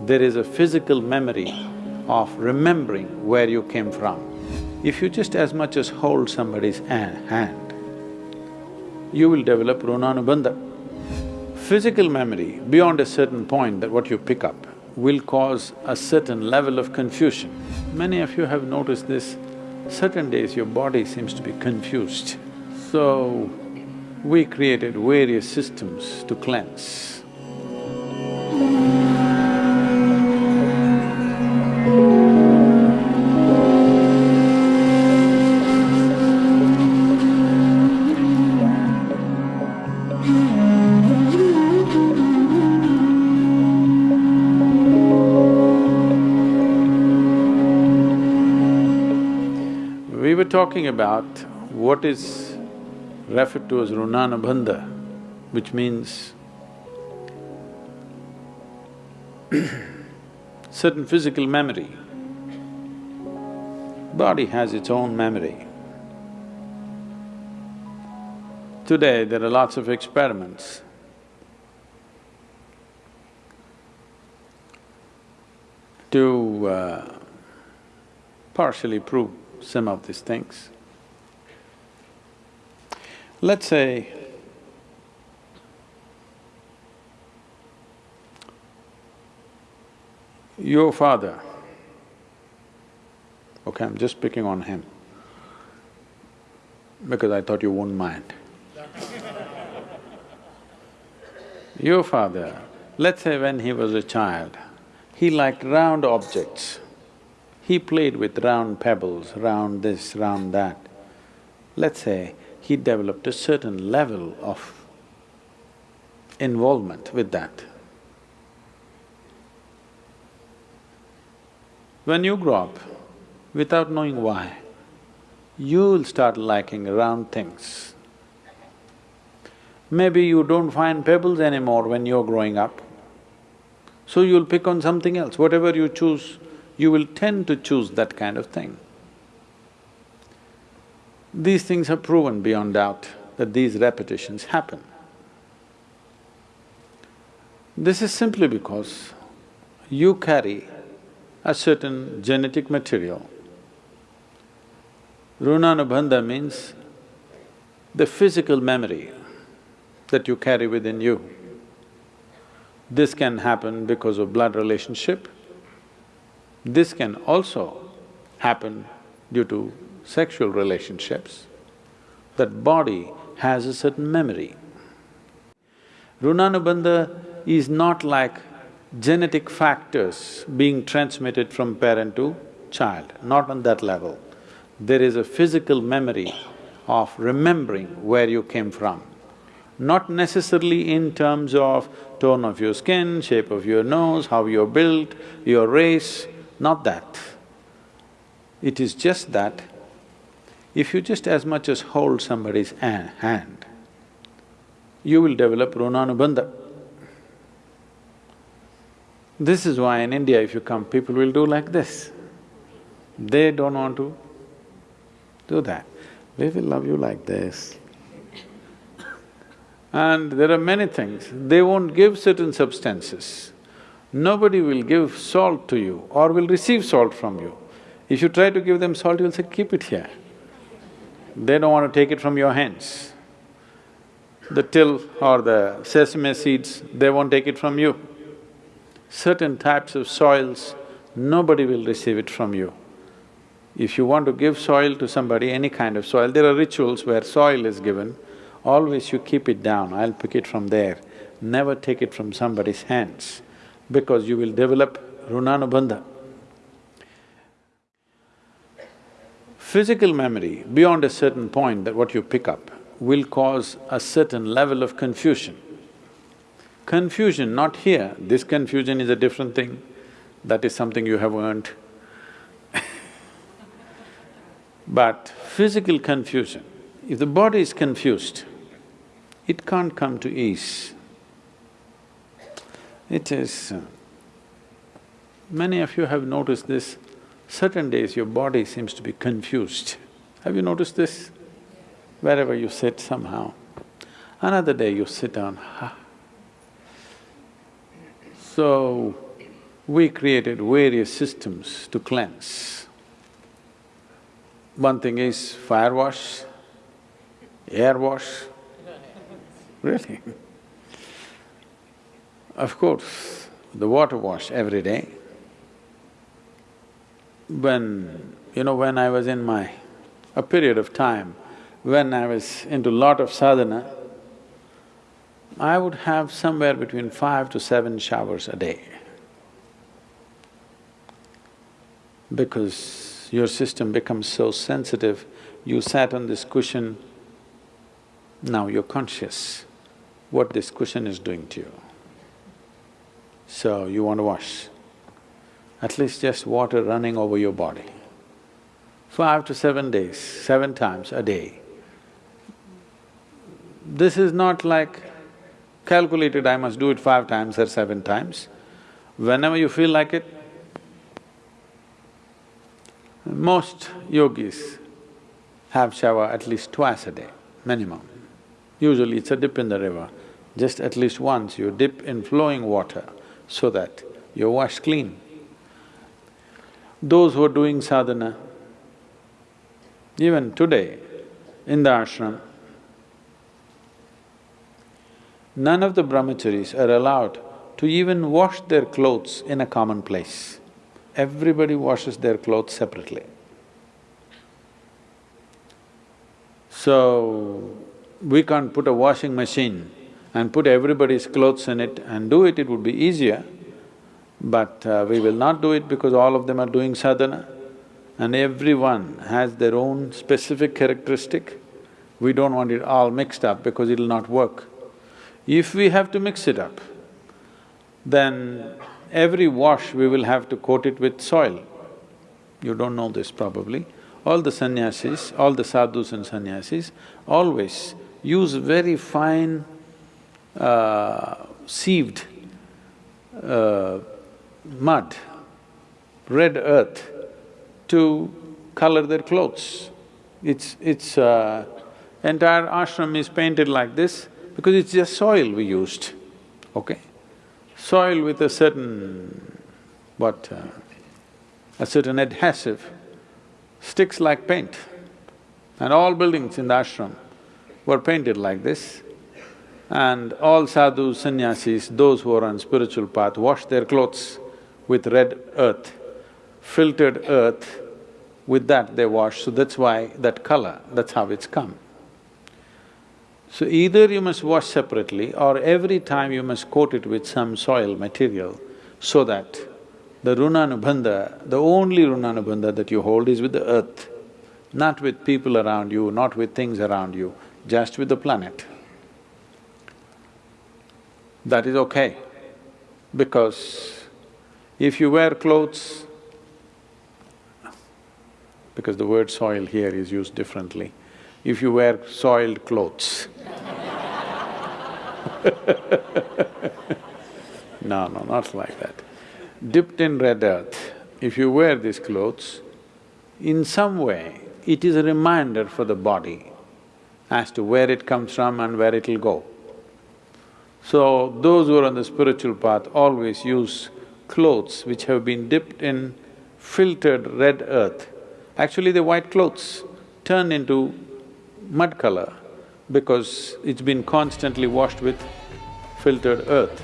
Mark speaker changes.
Speaker 1: there is a physical memory of remembering where you came from. If you just as much as hold somebody's hand, you will develop runanubandha. Physical memory, beyond a certain point that what you pick up, will cause a certain level of confusion. Many of you have noticed this, certain days your body seems to be confused. So, we created various systems to cleanse. Talking about what is referred to as runanubandha, which means certain physical memory. Body has its own memory. Today, there are lots of experiments to uh, partially prove some of these things. Let's say your father, okay, I'm just picking on him because I thought you wouldn't mind. your father, let's say when he was a child, he liked round objects. He played with round pebbles, round this, round that. Let's say he developed a certain level of involvement with that. When you grow up, without knowing why, you'll start liking round things. Maybe you don't find pebbles anymore when you're growing up, so you'll pick on something else. Whatever you choose, you will tend to choose that kind of thing. These things are proven beyond doubt that these repetitions happen. This is simply because you carry a certain genetic material. Runanubandha means the physical memory that you carry within you. This can happen because of blood relationship, this can also happen due to sexual relationships. That body has a certain memory. Runanubandha is not like genetic factors being transmitted from parent to child, not on that level. There is a physical memory of remembering where you came from. Not necessarily in terms of tone of your skin, shape of your nose, how you're built, your race, not that. It is just that if you just as much as hold somebody's hand, you will develop runanubandha. This is why in India if you come, people will do like this. They don't want to do that. We will love you like this. And there are many things, they won't give certain substances. Nobody will give salt to you or will receive salt from you. If you try to give them salt, you'll say, keep it here. They don't want to take it from your hands. The til or the sesame seeds, they won't take it from you. Certain types of soils, nobody will receive it from you. If you want to give soil to somebody, any kind of soil, there are rituals where soil is given, always you keep it down, I'll pick it from there. Never take it from somebody's hands because you will develop runanubandha. Physical memory, beyond a certain point that what you pick up, will cause a certain level of confusion. Confusion, not here, this confusion is a different thing, that is something you have earned. but physical confusion, if the body is confused, it can't come to ease. It is… Many of you have noticed this, certain days your body seems to be confused. Have you noticed this? Wherever you sit somehow. Another day you sit down, ha. So, we created various systems to cleanse. One thing is fire wash, air wash, really. Of course, the water wash every day. When, you know, when I was in my… a period of time when I was into lot of sadhana, I would have somewhere between five to seven showers a day. Because your system becomes so sensitive, you sat on this cushion, now you're conscious what this cushion is doing to you. So you want to wash, at least just water running over your body. Five to seven days, seven times a day. This is not like calculated, I must do it five times or seven times. Whenever you feel like it, most yogis have shower at least twice a day, minimum. Usually it's a dip in the river, just at least once you dip in flowing water so that you're washed clean. Those who are doing sadhana, even today in the ashram, none of the brahmacharis are allowed to even wash their clothes in a common place. Everybody washes their clothes separately. So, we can't put a washing machine and put everybody's clothes in it and do it, it would be easier. But uh, we will not do it because all of them are doing sadhana and everyone has their own specific characteristic. We don't want it all mixed up because it'll not work. If we have to mix it up, then every wash we will have to coat it with soil. You don't know this probably. All the sannyasis, all the sadhus and sannyasis always use very fine sieved uh, mud, red earth to color their clothes. It's… it's… Uh, entire ashram is painted like this because it's just soil we used, okay? Soil with a certain… what… Uh, a certain adhesive sticks like paint. And all buildings in the ashram were painted like this. And all sadhus, sannyasis, those who are on spiritual path wash their clothes with red earth, filtered earth, with that they wash, so that's why that color, that's how it's come. So either you must wash separately or every time you must coat it with some soil material so that the runanubandha, the only runanubandha that you hold is with the earth, not with people around you, not with things around you, just with the planet. That is okay, because if you wear clothes, because the word soil here is used differently, if you wear soiled clothes no, no, not like that. Dipped in red earth, if you wear these clothes, in some way, it is a reminder for the body as to where it comes from and where it'll go. So, those who are on the spiritual path always use clothes which have been dipped in filtered red earth. Actually, the white clothes turn into mud color because it's been constantly washed with filtered earth.